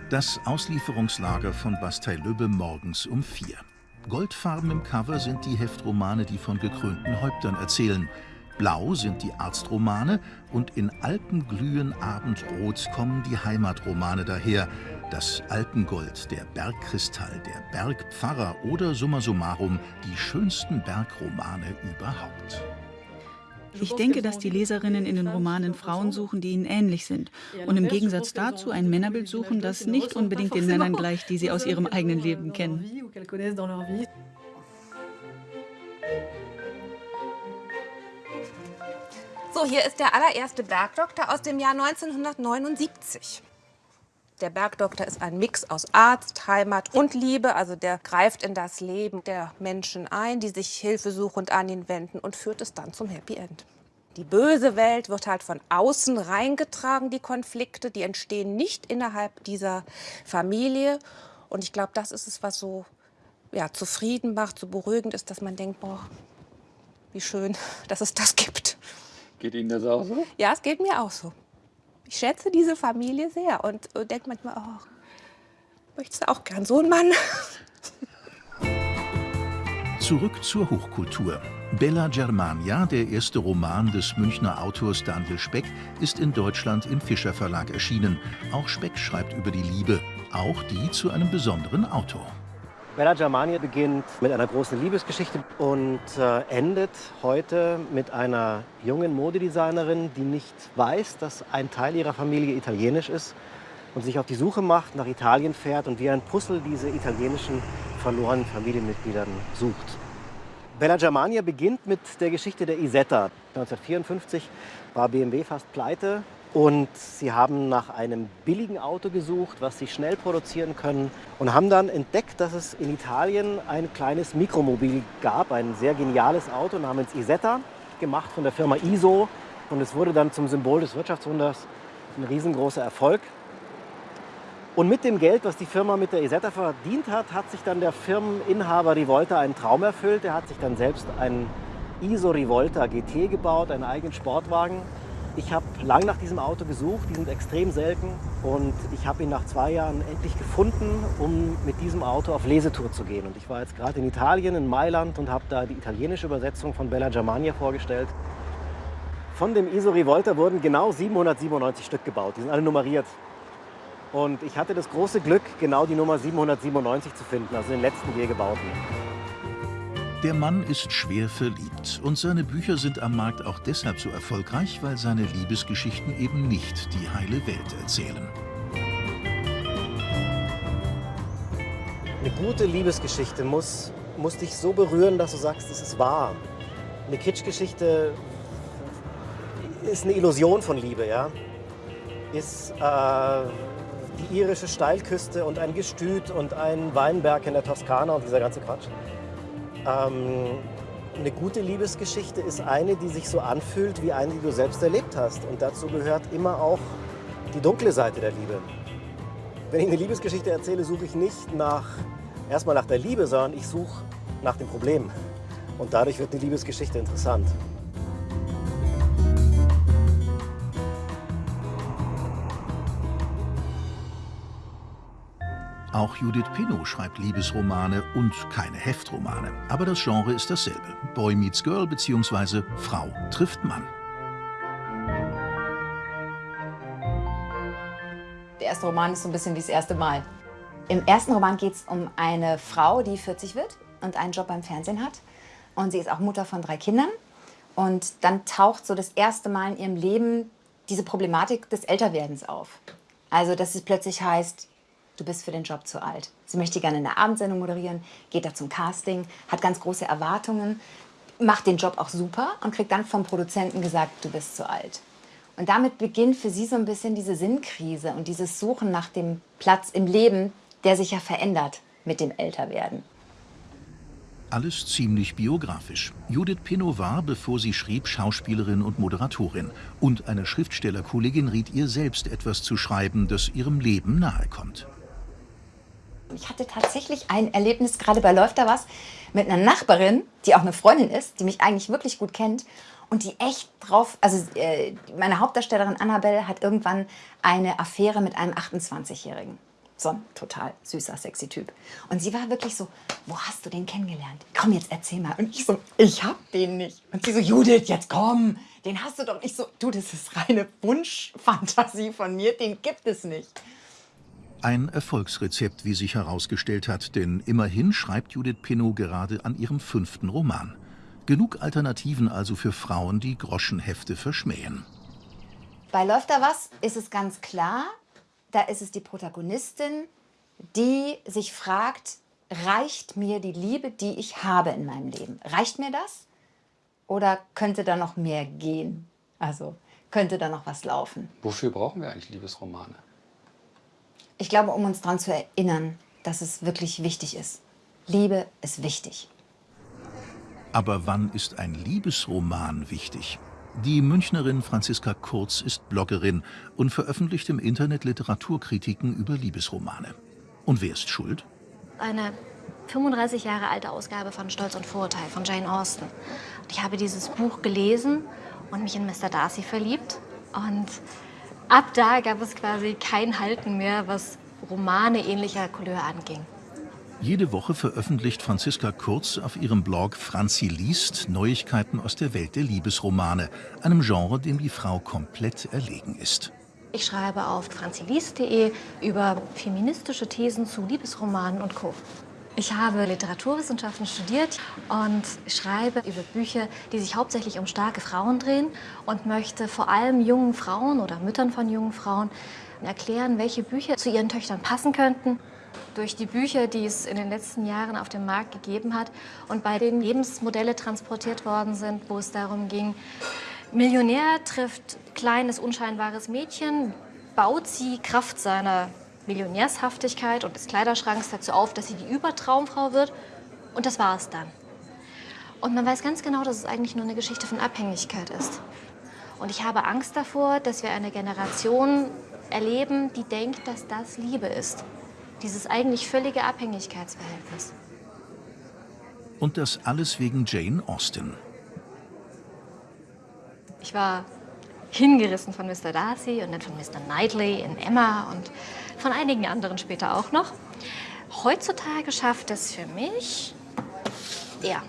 Das Auslieferungslager von Bastei-Lübbe morgens um vier. Goldfarben im Cover sind die Heftromane, die von gekrönten Häuptern erzählen. Blau sind die Arztromane und in Alpenglühen Abendrot kommen die Heimatromane daher. Das Alpengold, der Bergkristall, der Bergpfarrer oder summa summarum die schönsten Bergromane überhaupt. Ich denke, dass die Leserinnen in den Romanen Frauen suchen, die ihnen ähnlich sind. Und im Gegensatz dazu ein Männerbild suchen, das nicht unbedingt den Männern gleicht, die sie aus ihrem eigenen Leben kennen. So, hier ist der allererste Bergdoktor aus dem Jahr 1979. Der Bergdoktor ist ein Mix aus Arzt, Heimat und Liebe. Also der greift in das Leben der Menschen ein, die sich hilfesuchend an ihn wenden und führt es dann zum Happy End. Die böse Welt wird halt von außen reingetragen, die Konflikte, die entstehen nicht innerhalb dieser Familie. Und ich glaube, das ist es, was so ja, zufrieden macht, so beruhigend ist, dass man denkt, boah, wie schön, dass es das gibt. Geht Ihnen das auch so? Ja, es geht mir auch so. Ich schätze diese Familie sehr und, und denke manchmal, oh, möchtest du auch gern so einen Mann? Zurück zur Hochkultur. Bella Germania, der erste Roman des Münchner Autors Daniel Speck, ist in Deutschland im Fischer Verlag erschienen. Auch Speck schreibt über die Liebe, auch die zu einem besonderen Autor. Bella Germania beginnt mit einer großen Liebesgeschichte und äh, endet heute mit einer jungen Modedesignerin, die nicht weiß, dass ein Teil ihrer Familie italienisch ist und sich auf die Suche macht, nach Italien fährt und wie ein Puzzle diese italienischen verlorenen Familienmitgliedern sucht. Bella Germania beginnt mit der Geschichte der Isetta. 1954 war BMW fast pleite und sie haben nach einem billigen Auto gesucht, was sie schnell produzieren können und haben dann entdeckt, dass es in Italien ein kleines Mikromobil gab, ein sehr geniales Auto namens Isetta, gemacht von der Firma ISO. Und es wurde dann zum Symbol des Wirtschaftswunders ein riesengroßer Erfolg. Und mit dem Geld, was die Firma mit der Isetta verdient hat, hat sich dann der Firmeninhaber Rivolta einen Traum erfüllt. Er hat sich dann selbst einen ISO Rivolta GT gebaut, einen eigenen Sportwagen ich habe lang nach diesem Auto gesucht, die sind extrem selten und ich habe ihn nach zwei Jahren endlich gefunden, um mit diesem Auto auf Lesetour zu gehen. Und ich war jetzt gerade in Italien, in Mailand und habe da die italienische Übersetzung von Bella Germania vorgestellt. Von dem ISO Rivolta wurden genau 797 Stück gebaut, die sind alle nummeriert. Und ich hatte das große Glück, genau die Nummer 797 zu finden, also den letzten je gebauten. Der Mann ist schwer verliebt und seine Bücher sind am Markt auch deshalb so erfolgreich, weil seine Liebesgeschichten eben nicht die heile Welt erzählen. Eine gute Liebesgeschichte muss, muss dich so berühren, dass du sagst, es ist wahr. Eine Kitschgeschichte ist eine Illusion von Liebe, ja. Ist äh, die irische Steilküste und ein Gestüt und ein Weinberg in der Toskana und dieser ganze Quatsch. Ähm, eine gute Liebesgeschichte ist eine, die sich so anfühlt wie eine, die du selbst erlebt hast. Und dazu gehört immer auch die dunkle Seite der Liebe. Wenn ich eine Liebesgeschichte erzähle, suche ich nicht nach, erstmal nach der Liebe, sondern ich suche nach dem Problem. Und dadurch wird eine Liebesgeschichte interessant. Auch Judith Pinot schreibt Liebesromane und keine Heftromane. Aber das Genre ist dasselbe. Boy meets Girl bzw. Frau trifft Mann. Der erste Roman ist so ein bisschen wie das erste Mal. Im ersten Roman geht es um eine Frau, die 40 wird und einen Job beim Fernsehen hat. Und sie ist auch Mutter von drei Kindern. Und dann taucht so das erste Mal in ihrem Leben diese Problematik des Älterwerdens auf. Also, dass es plötzlich heißt, du bist für den Job zu alt. Sie möchte gerne eine Abendsendung moderieren, geht da zum Casting, hat ganz große Erwartungen, macht den Job auch super und kriegt dann vom Produzenten gesagt, du bist zu alt. Und damit beginnt für sie so ein bisschen diese Sinnkrise und dieses Suchen nach dem Platz im Leben, der sich ja verändert mit dem Älterwerden. Alles ziemlich biografisch. Judith Pinot war, bevor sie schrieb, Schauspielerin und Moderatorin. Und eine Schriftstellerkollegin riet ihr selbst etwas zu schreiben, das ihrem Leben nahekommt. Ich hatte tatsächlich ein Erlebnis, gerade bei Läuft da was, mit einer Nachbarin, die auch eine Freundin ist, die mich eigentlich wirklich gut kennt und die echt drauf, also äh, meine Hauptdarstellerin Annabelle hat irgendwann eine Affäre mit einem 28-Jährigen. So ein total süßer, sexy Typ. Und sie war wirklich so, wo hast du den kennengelernt? Komm, jetzt erzähl mal. Und ich so, ich hab den nicht. Und sie so, Judith, jetzt komm, den hast du doch nicht so. Du, das ist reine Wunschfantasie von mir, den gibt es nicht. Ein Erfolgsrezept, wie sich herausgestellt hat, denn immerhin schreibt Judith Pinot gerade an ihrem fünften Roman. Genug Alternativen also für Frauen, die Groschenhefte verschmähen. Bei Läuft da was ist es ganz klar, da ist es die Protagonistin, die sich fragt, reicht mir die Liebe, die ich habe in meinem Leben? Reicht mir das? Oder könnte da noch mehr gehen? Also könnte da noch was laufen? Wofür brauchen wir eigentlich Liebesromane? Ich glaube, um uns daran zu erinnern, dass es wirklich wichtig ist. Liebe ist wichtig. Aber wann ist ein Liebesroman wichtig? Die Münchnerin Franziska Kurz ist Bloggerin und veröffentlicht im Internet Literaturkritiken über Liebesromane. Und wer ist schuld? Eine 35 Jahre alte Ausgabe von Stolz und Vorurteil von Jane Austen. Und ich habe dieses Buch gelesen und mich in Mr. Darcy verliebt. Und ab da gab es quasi kein Halten mehr, was Romane ähnlicher Couleur anging. Jede Woche veröffentlicht Franziska Kurz auf ihrem Blog Franzi liest Neuigkeiten aus der Welt der Liebesromane, einem Genre, dem die Frau komplett erlegen ist. Ich schreibe auf franziliest.de über feministische Thesen zu Liebesromanen und Co. Ich habe Literaturwissenschaften studiert und schreibe über Bücher, die sich hauptsächlich um starke Frauen drehen und möchte vor allem jungen Frauen oder Müttern von jungen Frauen erklären, welche Bücher zu ihren Töchtern passen könnten. Durch die Bücher, die es in den letzten Jahren auf dem Markt gegeben hat und bei denen Lebensmodelle transportiert worden sind, wo es darum ging, Millionär trifft kleines, unscheinbares Mädchen, baut sie Kraft seiner Millionärshaftigkeit und des Kleiderschranks dazu auf, dass sie die Übertraumfrau wird und das war es dann. Und man weiß ganz genau, dass es eigentlich nur eine Geschichte von Abhängigkeit ist. Und ich habe Angst davor, dass wir eine Generation erleben, die denkt, dass das Liebe ist. Dieses eigentlich völlige Abhängigkeitsverhältnis. Und das alles wegen Jane Austen. Ich war hingerissen von Mr. Darcy und dann von Mr. Knightley in Emma und von einigen anderen später auch noch. Heutzutage schafft es für mich er,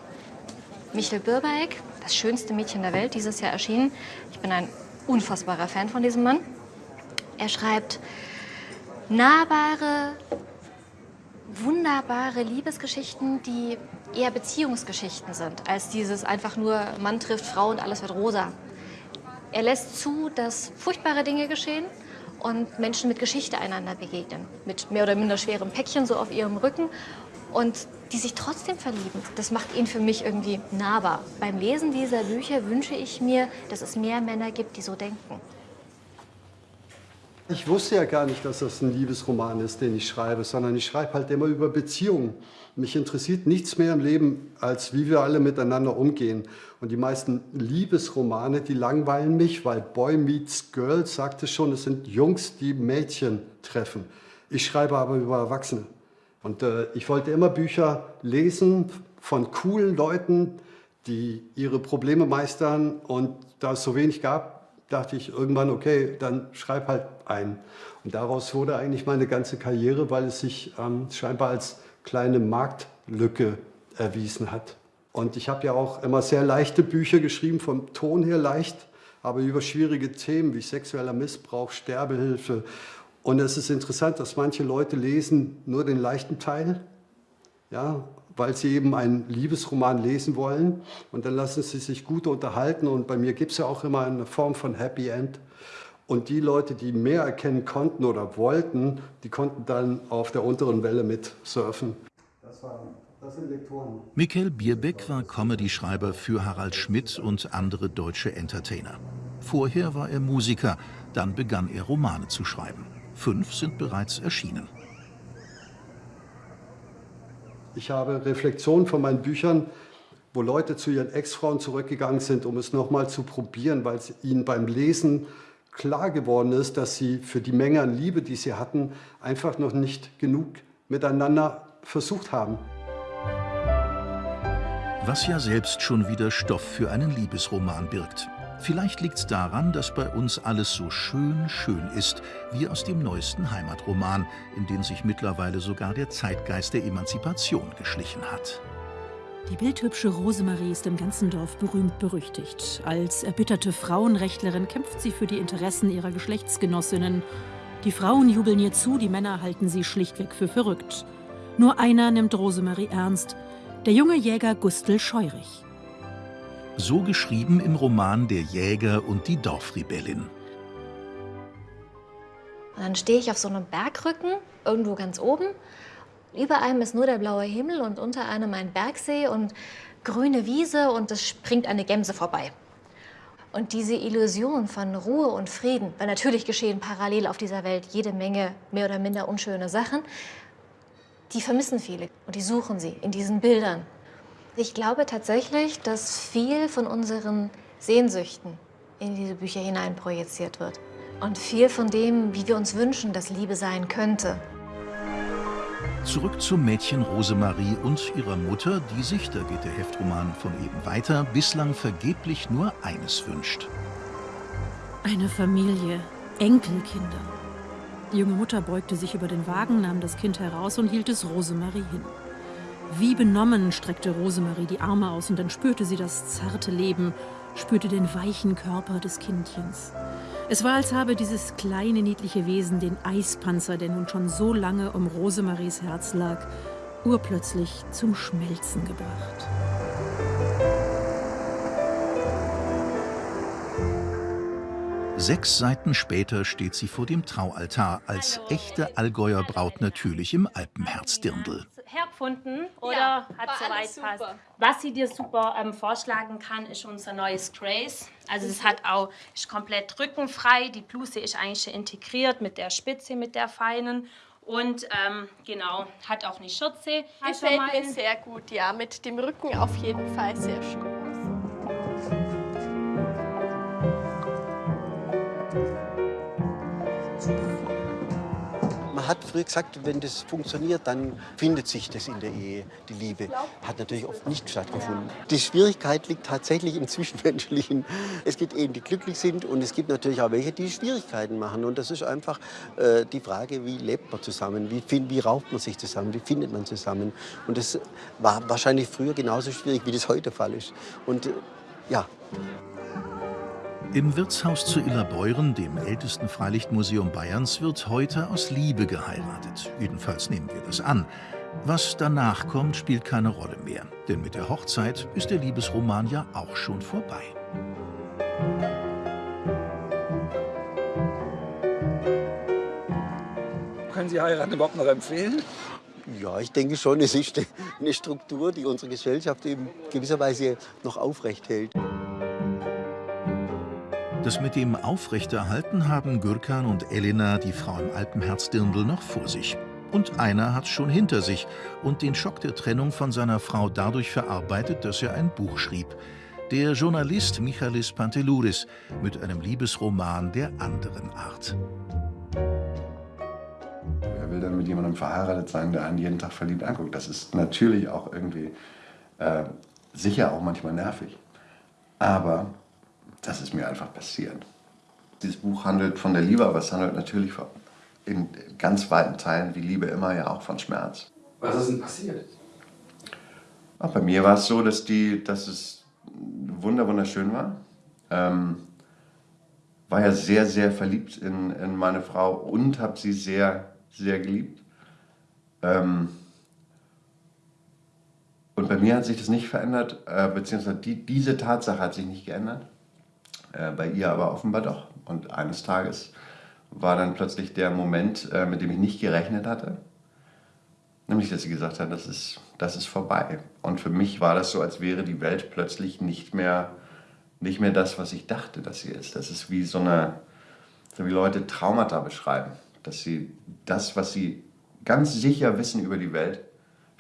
Michel Birbeck, das schönste Mädchen der Welt, dieses Jahr erschienen. Ich bin ein unfassbarer Fan von diesem Mann. Er schreibt nahbare, wunderbare Liebesgeschichten, die eher Beziehungsgeschichten sind, als dieses einfach nur Mann trifft Frau und alles wird rosa. Er lässt zu, dass furchtbare Dinge geschehen und Menschen mit Geschichte einander begegnen. Mit mehr oder minder schwerem Päckchen so auf ihrem Rücken und die sich trotzdem verlieben. Das macht ihn für mich irgendwie nahbar. Beim Lesen dieser Bücher wünsche ich mir, dass es mehr Männer gibt, die so denken. Ich wusste ja gar nicht, dass das ein Liebesroman ist, den ich schreibe, sondern ich schreibe halt immer über Beziehungen. Mich interessiert nichts mehr im Leben, als wie wir alle miteinander umgehen. Und die meisten Liebesromane, die langweilen mich, weil Boy Meets Girl sagte schon, es sind Jungs, die Mädchen treffen. Ich schreibe aber über Erwachsene. Und äh, ich wollte immer Bücher lesen von coolen Leuten, die ihre Probleme meistern. Und da es so wenig gab, dachte ich irgendwann, okay, dann schreib halt ein. Und daraus wurde eigentlich meine ganze Karriere, weil es sich ähm, scheinbar als kleine Marktlücke erwiesen hat. Und ich habe ja auch immer sehr leichte Bücher geschrieben, vom Ton her leicht, aber über schwierige Themen wie sexueller Missbrauch, Sterbehilfe. Und es ist interessant, dass manche Leute lesen nur den leichten Teil, ja, weil sie eben einen Liebesroman lesen wollen. Und dann lassen sie sich gut unterhalten. Und bei mir gibt es ja auch immer eine Form von Happy End. Und die Leute, die mehr erkennen konnten oder wollten, die konnten dann auf der unteren Welle mit surfen. Das, Lektoren. Michael Bierbeck war Comedy-Schreiber für Harald Schmidt und andere deutsche Entertainer. Vorher war er Musiker, dann begann er Romane zu schreiben. Fünf sind bereits erschienen. Ich habe Reflexionen von meinen Büchern, wo Leute zu ihren Ex-Frauen zurückgegangen sind, um es nochmal zu probieren, weil es ihnen beim Lesen klar geworden ist, dass sie für die Menge an Liebe, die sie hatten, einfach noch nicht genug miteinander versucht haben. Was ja selbst schon wieder Stoff für einen Liebesroman birgt. Vielleicht liegt es daran, dass bei uns alles so schön, schön ist, wie aus dem neuesten Heimatroman, in den sich mittlerweile sogar der Zeitgeist der Emanzipation geschlichen hat. Die bildhübsche Rosemarie ist im ganzen Dorf berühmt berüchtigt. Als erbitterte Frauenrechtlerin kämpft sie für die Interessen ihrer Geschlechtsgenossinnen. Die Frauen jubeln ihr zu, die Männer halten sie schlichtweg für verrückt. Nur einer nimmt Rosemarie ernst, der junge Jäger Gustl Scheurich. So geschrieben im Roman Der Jäger und die Dorfrebellin. Und dann stehe ich auf so einem Bergrücken, irgendwo ganz oben. Über einem ist nur der blaue Himmel und unter einem ein Bergsee und grüne Wiese und es springt eine Gemse vorbei. Und diese Illusion von Ruhe und Frieden, weil natürlich geschehen parallel auf dieser Welt jede Menge mehr oder minder unschöne Sachen, die vermissen viele und die suchen sie in diesen Bildern. Ich glaube tatsächlich, dass viel von unseren Sehnsüchten in diese Bücher hinein projiziert wird. Und viel von dem, wie wir uns wünschen, dass Liebe sein könnte. Zurück zum Mädchen Rosemarie und ihrer Mutter, die sich, da geht der Heftroman von eben weiter, bislang vergeblich nur eines wünscht. Eine Familie, Enkelkinder. Die junge Mutter beugte sich über den Wagen, nahm das Kind heraus und hielt es Rosemarie hin. Wie benommen streckte Rosemarie die Arme aus und dann spürte sie das zarte Leben, spürte den weichen Körper des Kindchens. Es war, als habe dieses kleine, niedliche Wesen den Eispanzer, der nun schon so lange um Rosemaries Herz lag, urplötzlich zum Schmelzen gebracht. Sechs Seiten später steht sie vor dem Traualtar als echte Allgäuer Braut natürlich im Alpenherz Dirndl hergefunden oder ja, hat soweit passt? Was sie dir super ähm, vorschlagen kann, ist unser neues Grace. Also es hat auch ist komplett rückenfrei. Die Bluse ist eigentlich schon integriert mit der Spitze, mit der feinen. Und ähm, genau, hat auch eine Schürze. Gefällt mir sehr gut, ja. Mit dem Rücken auf jeden Fall sehr schön. Hat früher gesagt, wenn das funktioniert, dann findet sich das in der Ehe, die Liebe. Hat natürlich oft nicht stattgefunden. Die Schwierigkeit liegt tatsächlich im Zwischenmenschlichen. Es gibt Ehen, die glücklich sind und es gibt natürlich auch welche, die Schwierigkeiten machen. Und das ist einfach äh, die Frage, wie lebt man zusammen, wie, wie raubt man sich zusammen, wie findet man zusammen. Und das war wahrscheinlich früher genauso schwierig, wie das heute der Fall ist. Und äh, ja. Im Wirtshaus zu Illerbeuren, dem ältesten Freilichtmuseum Bayerns, wird heute aus Liebe geheiratet. Jedenfalls nehmen wir das an. Was danach kommt, spielt keine Rolle mehr, denn mit der Hochzeit ist der Liebesroman ja auch schon vorbei. Können Sie heiraten überhaupt noch empfehlen? Ja, ich denke schon, es ist eine Struktur, die unsere Gesellschaft in gewisser Weise noch aufrecht hält. Das mit dem Aufrechterhalten haben Gürkan und Elena, die Frau im Alpenherz Dirndl, noch vor sich. Und einer hat schon hinter sich und den Schock der Trennung von seiner Frau dadurch verarbeitet, dass er ein Buch schrieb. Der Journalist Michalis Pantelouris mit einem Liebesroman der anderen Art. Wer will dann mit jemandem verheiratet sein, der einen jeden Tag verliebt anguckt? Das ist natürlich auch irgendwie äh, sicher auch manchmal nervig. Aber das ist mir einfach passiert. Dieses Buch handelt von der Liebe, aber es handelt natürlich von, in ganz weiten Teilen, wie Liebe immer, ja auch von Schmerz. Was ist denn passiert? Auch bei mir war es so, dass, die, dass es wunder wunderschön war. Ähm, war ja sehr, sehr verliebt in, in meine Frau und habe sie sehr, sehr geliebt. Ähm, und bei mir hat sich das nicht verändert, äh, beziehungsweise die, diese Tatsache hat sich nicht geändert. Äh, bei ihr aber offenbar doch. Und eines Tages war dann plötzlich der Moment, äh, mit dem ich nicht gerechnet hatte. Nämlich, dass sie gesagt hat, das ist, das ist vorbei. Und für mich war das so, als wäre die Welt plötzlich nicht mehr, nicht mehr das, was ich dachte, dass sie ist. Das ist wie so eine, so wie Leute Traumata beschreiben. Dass sie das, was sie ganz sicher wissen über die Welt,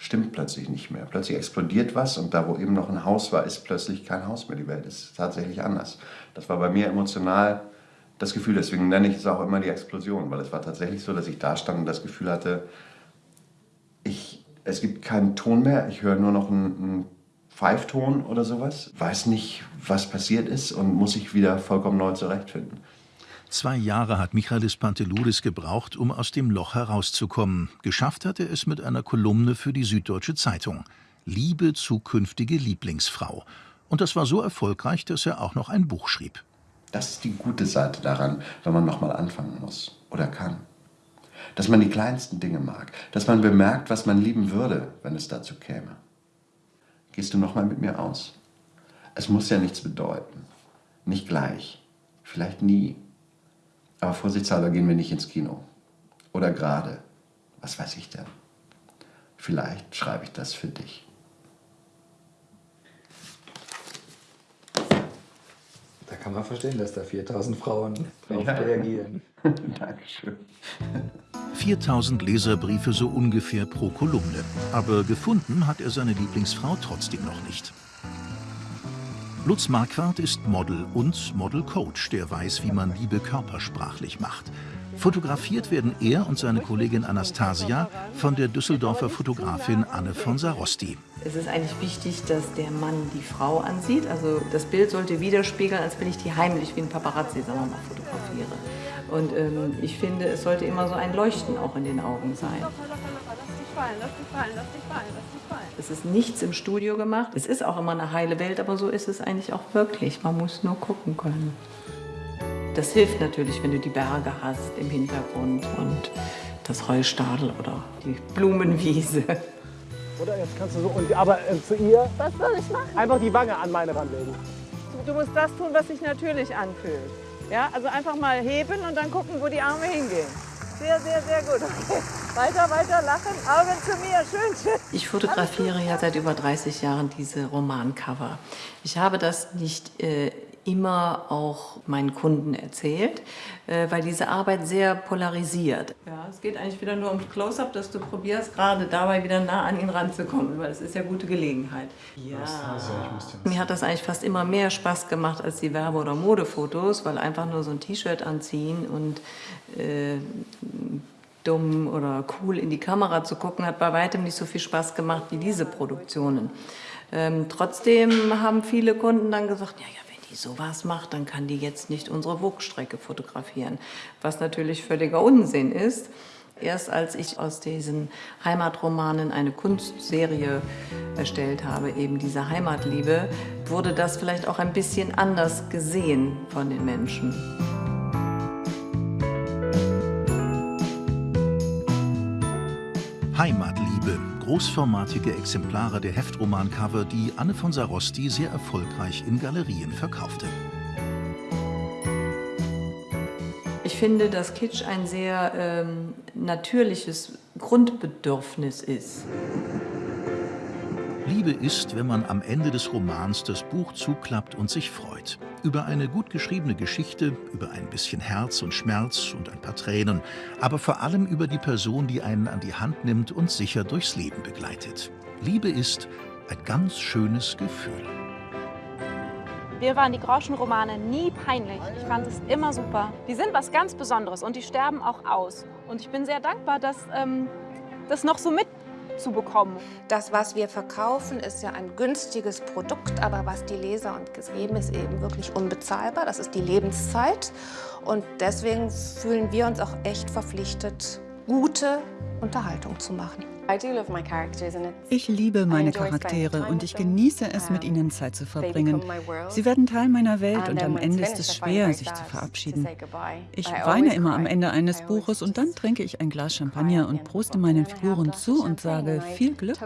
stimmt plötzlich nicht mehr. Plötzlich explodiert was und da, wo eben noch ein Haus war, ist plötzlich kein Haus mehr. Die Welt ist tatsächlich anders. Das war bei mir emotional das Gefühl, deswegen nenne ich es auch immer die Explosion, weil es war tatsächlich so, dass ich da stand und das Gefühl hatte, ich, es gibt keinen Ton mehr, ich höre nur noch einen, einen Pfeifton oder sowas, weiß nicht, was passiert ist und muss sich wieder vollkommen neu zurechtfinden. Zwei Jahre hat Michalis Pantelouris gebraucht, um aus dem Loch herauszukommen. Geschafft hat er es mit einer Kolumne für die Süddeutsche Zeitung. Liebe zukünftige Lieblingsfrau. Und das war so erfolgreich, dass er auch noch ein Buch schrieb. Das ist die gute Seite daran, wenn man nochmal anfangen muss oder kann. Dass man die kleinsten Dinge mag, dass man bemerkt, was man lieben würde, wenn es dazu käme. Gehst du nochmal mit mir aus? Es muss ja nichts bedeuten. Nicht gleich. Vielleicht nie. Aber vorsichtshalber gehen wir nicht ins Kino. Oder gerade. Was weiß ich denn? Vielleicht schreibe ich das für dich. Da kann man verstehen, dass da 4000 Frauen drauf Ja. reagieren. Dankeschön. 4000 Leserbriefe so ungefähr pro Kolumne. Aber gefunden hat er seine Lieblingsfrau trotzdem noch nicht. Lutz Marquardt ist Model und Model-Coach, der weiß, wie man Liebe körpersprachlich macht. Fotografiert werden er und seine Kollegin Anastasia von der Düsseldorfer Fotografin Anne von Sarosti. Es ist eigentlich wichtig, dass der Mann die Frau ansieht. Also das Bild sollte widerspiegeln, als wenn ich die heimlich wie ein Paparazzi, sagen wir mal, fotografiere. Und ähm, ich finde, es sollte immer so ein Leuchten auch in den Augen sein. Es ist nichts im Studio gemacht. Es ist auch immer eine heile Welt, aber so ist es eigentlich auch wirklich. Man muss nur gucken können. Das hilft natürlich, wenn du die Berge hast im Hintergrund und das Heustadel oder die Blumenwiese. Oder jetzt kannst du so, und, aber äh, zu ihr Was soll ich machen? einfach die Wange an meine ranlegen. Du musst das tun, was sich natürlich anfühlt. Ja, also einfach mal heben und dann gucken, wo die Arme hingehen. Sehr, sehr, sehr gut. Okay. Weiter, weiter, lachen, Augen zu mir, schön, schön. Ich fotografiere ja seit über 30 Jahren diese Romancover. Ich habe das nicht äh, immer auch meinen Kunden erzählt, äh, weil diese Arbeit sehr polarisiert. Ja, es geht eigentlich wieder nur ums Close-up, dass du probierst, gerade dabei wieder nah an ihn ranzukommen, weil es ist ja gute Gelegenheit. Ja. Mir hat das eigentlich fast immer mehr Spaß gemacht als die Werbe- oder Modefotos, weil einfach nur so ein T-Shirt anziehen und äh, dumm oder cool in die Kamera zu gucken, hat bei weitem nicht so viel Spaß gemacht wie diese Produktionen. Ähm, trotzdem haben viele Kunden dann gesagt, ja, ja, die sowas macht, dann kann die jetzt nicht unsere Wugstrecke fotografieren. Was natürlich völliger Unsinn ist. Erst als ich aus diesen Heimatromanen eine Kunstserie erstellt habe, eben diese Heimatliebe, wurde das vielleicht auch ein bisschen anders gesehen von den Menschen. Heimatliebe, großformatige Exemplare der Heftromancover, die Anne von Sarosti sehr erfolgreich in Galerien verkaufte. Ich finde, dass Kitsch ein sehr ähm, natürliches Grundbedürfnis ist. Liebe ist, wenn man am Ende des Romans das Buch zuklappt und sich freut. Über eine gut geschriebene Geschichte, über ein bisschen Herz und Schmerz und ein paar Tränen, aber vor allem über die Person, die einen an die Hand nimmt und sicher durchs Leben begleitet. Liebe ist ein ganz schönes Gefühl. Mir waren die Groschenromane nie peinlich. Ich fand es immer super. Die sind was ganz Besonderes und die sterben auch aus. Und ich bin sehr dankbar, dass ähm, das noch so mitzubekommen. Das, was wir verkaufen, ist ja ein günstiges Produkt, aber was die Leser uns geben, ist eben wirklich unbezahlbar. Das ist die Lebenszeit. Und deswegen fühlen wir uns auch echt verpflichtet, gute Unterhaltung zu machen. Ich liebe meine Charaktere und ich genieße es, mit ihnen Zeit zu verbringen. Sie werden Teil meiner Welt und am Ende ist es schwer, sich zu verabschieden. Ich weine immer am Ende eines Buches und dann trinke ich ein Glas Champagner und proste meinen Figuren zu und sage viel Glück.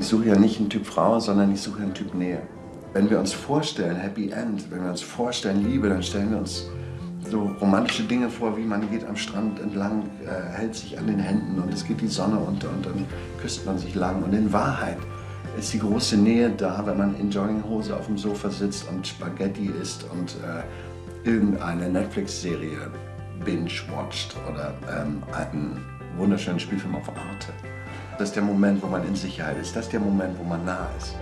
Ich suche ja nicht einen Typ Frau, sondern ich suche einen Typ Nähe. Wenn wir uns vorstellen, Happy End, wenn wir uns vorstellen, Liebe, dann stellen wir uns so romantische Dinge vor, wie man geht am Strand entlang, äh, hält sich an den Händen und es geht die Sonne unter und dann küsst man sich lang. Und in Wahrheit ist die große Nähe da, wenn man in Jogginghose auf dem Sofa sitzt und Spaghetti isst und äh, irgendeine Netflix-Serie binge-watcht oder ähm, einen wunderschönen Spielfilm auf Arte. Das ist der Moment, wo man in Sicherheit ist. Das ist der Moment, wo man nah ist.